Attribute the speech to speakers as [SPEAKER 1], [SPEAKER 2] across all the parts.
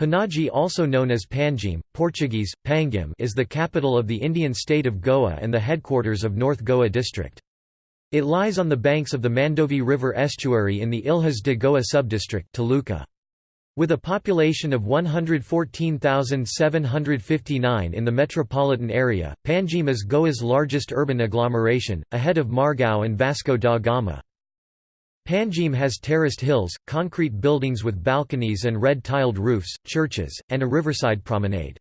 [SPEAKER 1] Panaji also known as Panjim, Portuguese, Pangim is the capital of the Indian state of Goa and the headquarters of North Goa district. It lies on the banks of the Mandovi River estuary in the Ilhas de Goa subdistrict Taluka. With a population of 114,759 in the metropolitan area, Panjim is Goa's largest urban agglomeration, ahead of Margao and Vasco da Gama. Panjim has terraced hills, concrete buildings with balconies and red-tiled roofs, churches, and a riverside promenade.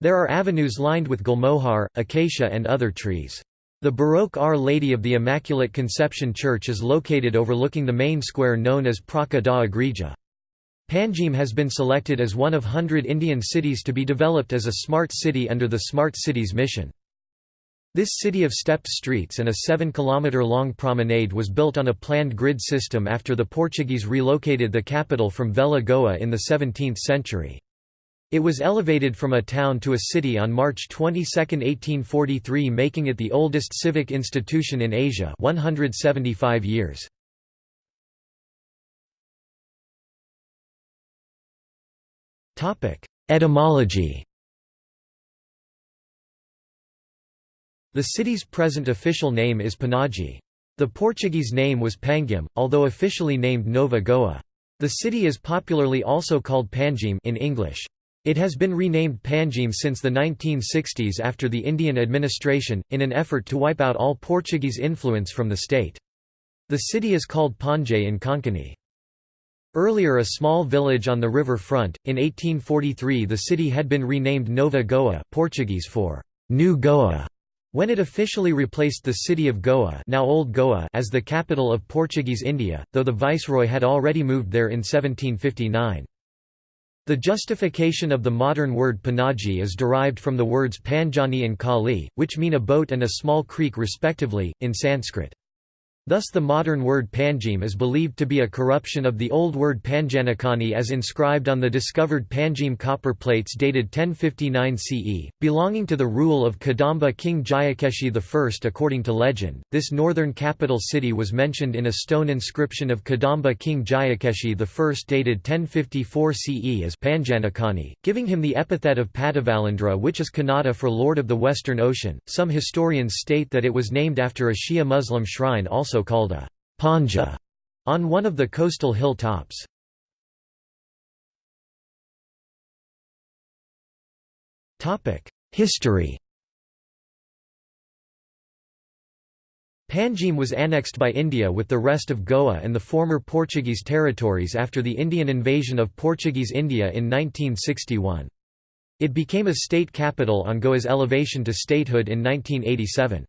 [SPEAKER 1] There are avenues lined with gulmohar, acacia and other trees. The Baroque Our Lady of the Immaculate Conception Church is located overlooking the main square known as Praca da Igreja. Panjim has been selected as one of hundred Indian cities to be developed as a smart city under the Smart Cities mission. This city of stepped streets and a 7-kilometre-long promenade was built on a planned grid system after the Portuguese relocated the capital from Velha Goa in the 17th century. It was elevated from a town to a city on March 22, 1843 making it the oldest civic institution in Asia 175 years. Etymology The city's present official name is Panaji. The Portuguese name was Pangim, although officially named Nova Goa. The city is popularly also called Panjim in English. It has been renamed Panjim since the 1960s after the Indian administration, in an effort to wipe out all Portuguese influence from the state. The city is called Panjay in Konkani. Earlier a small village on the river front, in 1843 the city had been renamed Nova Goa Portuguese for New Goa. When it officially replaced the city of Goa, now Old Goa as the capital of Portuguese India, though the viceroy had already moved there in 1759. The justification of the modern word Panaji is derived from the words Panjani and Kali, which mean a boat and a small creek respectively, in Sanskrit. Thus the modern word Panjim is believed to be a corruption of the old word Panjanakani as inscribed on the discovered Panjim copper plates dated 1059 CE, belonging to the rule of Kadamba king Jayakeshi I. According to legend, this northern capital city was mentioned in a stone inscription of Kadamba king Jayakeshi I dated 1054 CE as Panjanakani, giving him the epithet of Padavalandra which is Kannada for Lord of the Western Ocean. Some historians state that it was named after a Shia Muslim shrine also called a panja on one of the coastal hill tops. History Panjim was annexed by India with the rest of Goa and the former Portuguese territories after the Indian invasion of Portuguese India in 1961. It became a state capital on Goa's elevation to statehood in 1987.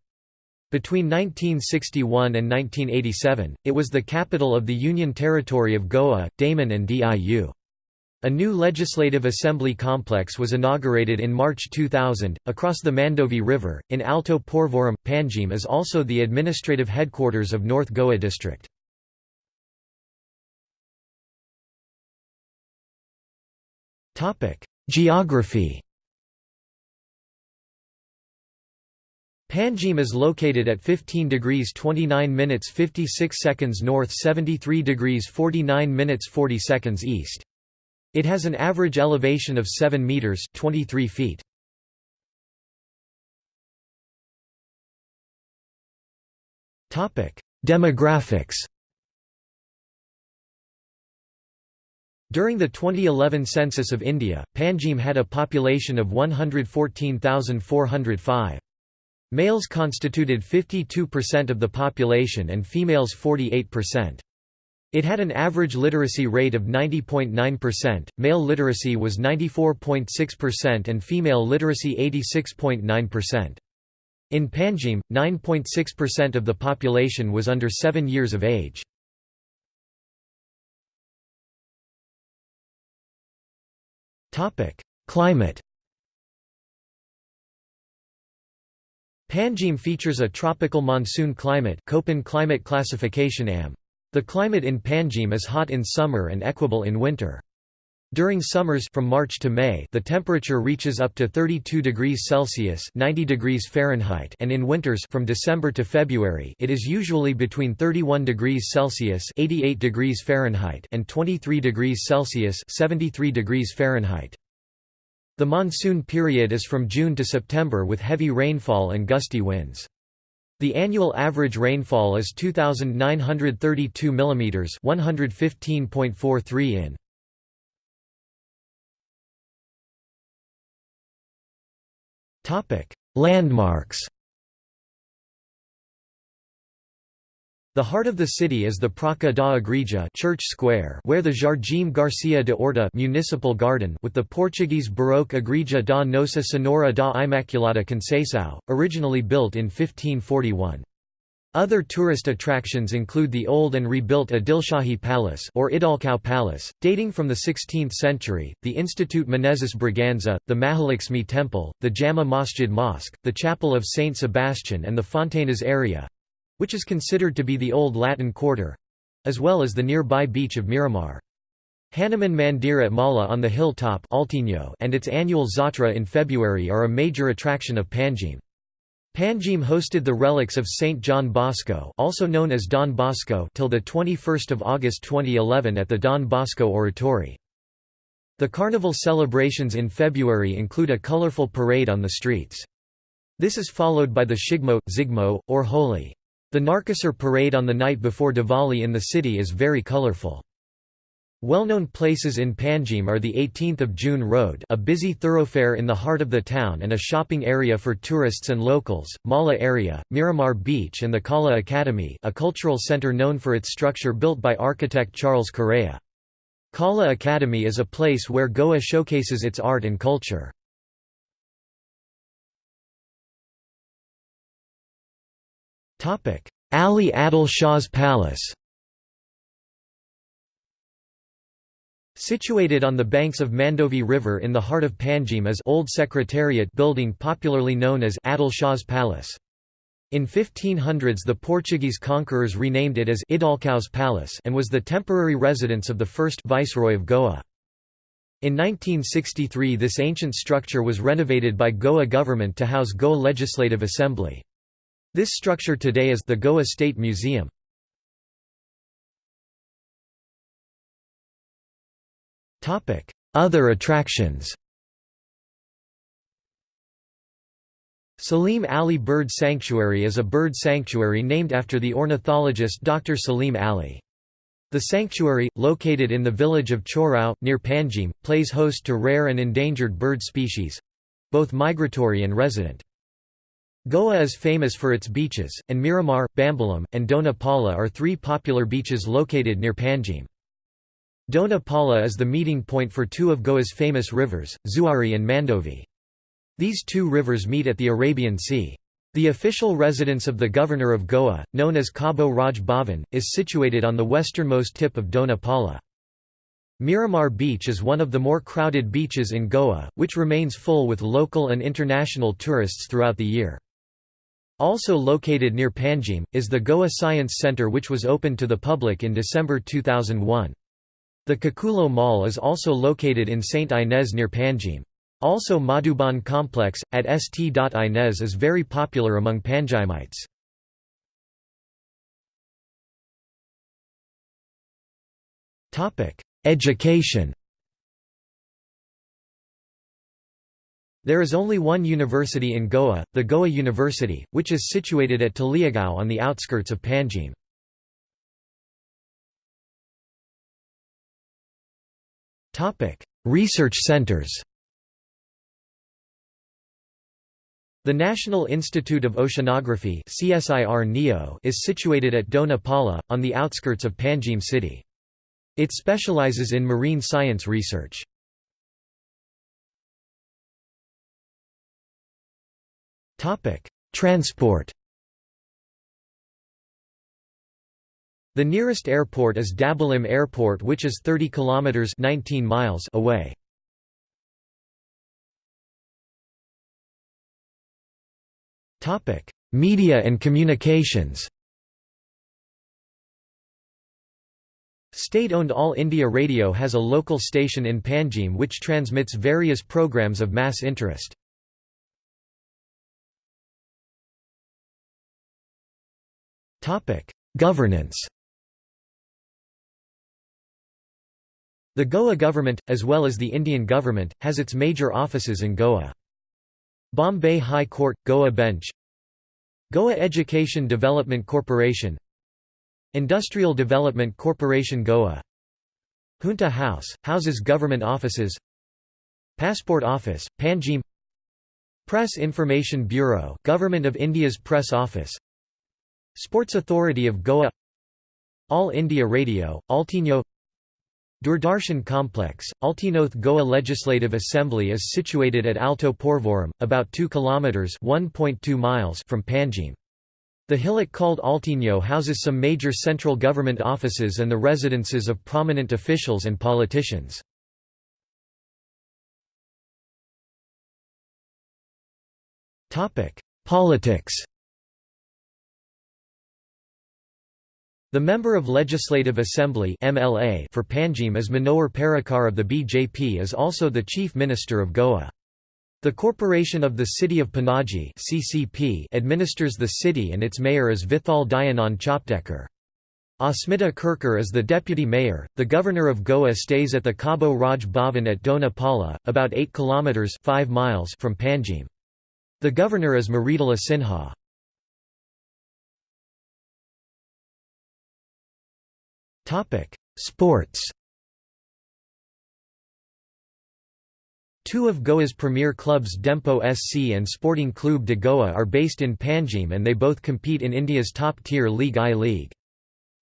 [SPEAKER 1] Between 1961 and 1987, it was the capital of the Union Territory of Goa, Daman and Diu. A new legislative assembly complex was inaugurated in March 2000, across the Mandovi River, in Alto Porvorim. Panjim is also the administrative headquarters of North Goa district. Geography Panjim is located at 15 degrees 29 minutes 56 seconds north 73 degrees 49 minutes 40 seconds east. It has an average elevation of 7 meters 23 feet. Topic: Demographics. During the 2011 census of India, Panjim had a population of 114,405. Males constituted 52% of the population and females 48%. It had an average literacy rate of 90.9%, male literacy was 94.6% and female literacy 86.9%. In Panjim, 9.6% of the population was under 7 years of age. Climate Panjim features a tropical monsoon climate Köppen climate classification AM. The climate in Panjim is hot in summer and equable in winter. During summers from March to May, the temperature reaches up to 32 degrees Celsius (90 degrees Fahrenheit), and in winters from December to February, it is usually between 31 degrees Celsius (88 degrees Fahrenheit) and 23 degrees Celsius (73 degrees Fahrenheit). The monsoon period is from June to September with heavy rainfall and gusty winds. The annual average rainfall is 2932 mm, 115.43 in. Landmarks The heart of the city is the Praça da Igreja Church Square where the Jardim Garcia de Orta municipal garden with the Portuguese Baroque Igreja da Nossa Senhora da Imaculada Conceição, originally built in 1541. Other tourist attractions include the old and rebuilt Adilshahi Palace or Idalcao Palace, dating from the 16th century, the Institute Menezes Braganza, the Mahalaxmi Temple, the Jama Masjid Mosque, the Chapel of Saint Sebastian and the Fontainhas area—which is considered to be the old Latin Quarter—as well as the nearby beach of Miramar. Hanuman Mandir at Mala on the hill top and its annual Zatra in February are a major attraction of Panjim. Panjim hosted the relics of Saint John Bosco, also known as Don Bosco, till the 21st of August 2011 at the Don Bosco Oratory. The carnival celebrations in February include a colorful parade on the streets. This is followed by the Shigmo, Zigmo, or Holi. The Narkasur parade on the night before Diwali in the city is very colorful. Well-known places in Panjim are the 18th of June Road a busy thoroughfare in the heart of the town and a shopping area for tourists and locals, Mala area, Miramar Beach and the Kala Academy a cultural center known for its structure built by architect Charles Correa. Kala Academy is a place where Goa showcases its art and culture. Ali Adil Shah's Palace Situated on the banks of Mandovi River in the heart of Panjim is Old Secretariat building popularly known as Adil Shah's Palace. In 1500s the Portuguese conquerors renamed it as Idalcao's Palace and was the temporary residence of the first viceroy of Goa. In 1963 this ancient structure was renovated by Goa government to house Goa Legislative Assembly. This structure today is the Goa State Museum. Other attractions Salim Ali Bird Sanctuary is a bird sanctuary named after the ornithologist Dr. Salim Ali. The sanctuary, located in the village of Chorao, near Panjim, plays host to rare and endangered bird species—both migratory and resident. Goa is famous for its beaches, and Miramar, Bambolim, and Dona Paula are three popular beaches located near Panjim. Dona Paula is the meeting point for two of Goa's famous rivers, Zuari and Mandovi. These two rivers meet at the Arabian Sea. The official residence of the governor of Goa, known as Cabo Raj Bhavan, is situated on the westernmost tip of Dona Paula. Miramar Beach is one of the more crowded beaches in Goa, which remains full with local and international tourists throughout the year. Also located near Panjim, is the Goa Science Centre which was opened to the public in December 2001. The Caculo Mall is also located in St. Inez near Panjim. Also Madhuban complex, at St. Inez is very popular among Panjimites. Education There is only one university in Goa, the Goa University, which is situated at Taleigao on the outskirts of Panjim. Research centers The National Institute of Oceanography is situated at Dona Paula, on the outskirts of Panjim city. It specializes in marine science research. Transport The nearest airport is Dabolim Airport which is 30 kilometers 19 miles away. Topic: Media and communications. State-owned All India Radio has a local station in Panjim which transmits various programs of mass interest. Governance. The Goa government, as well as the Indian government, has its major offices in Goa. Bombay High Court, Goa Bench. Goa Education Development Corporation. Industrial Development Corporation Goa. Junta House, houses government offices. Passport Office, Panjim. Press Information Bureau Government of India's Press Office Sports Authority of Goa All India Radio, Altinho Doordarshan Complex, Altinoth Goa Legislative Assembly is situated at Alto Porvorim, about 2 kilometers (1.2 miles) from Panjim. The hillock called Altinho houses some major central government offices and the residences of prominent officials and politicians. Politics The Member of Legislative Assembly MLA for Panjim is Manohar Parrikar of the BJP is also the Chief Minister of Goa. The Corporation of the City of Panaji (CCP) administers the city and its mayor is Vithal Dayanand Chopdekar. Asmita Kirkar is the deputy mayor. The governor of Goa stays at the Cabo Raj Bhavan at Dona Paula, about 8 kilometers (5 miles) from Panjim. The governor is Mridula Sinha. Topic: Sports. Two of Goa's premier clubs Dempo SC and Sporting Clube de Goa are based in Panjim and they both compete in India's top-tier League I-League.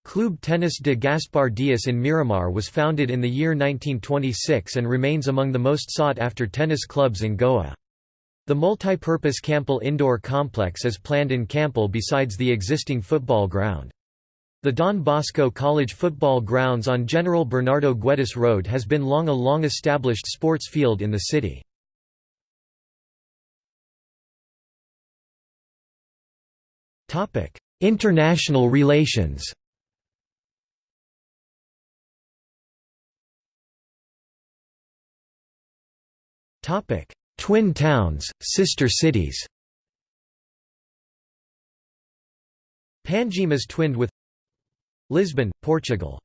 [SPEAKER 1] Clube Tennis de Gaspar Dias in Miramar was founded in the year 1926 and remains among the most sought-after tennis clubs in Goa. The multi-purpose Campal indoor complex is planned in Campal besides the existing football ground. The Don Bosco College football grounds on General Bernardo Guedes Road has been long a long-established sports field in the city. International relations Twin towns, sister cities Panjim is twinned with Lisbon, Portugal.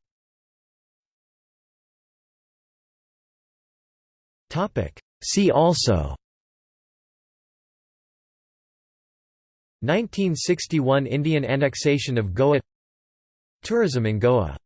[SPEAKER 1] See also. 1961 Indian annexation of Goa. Tourism in Goa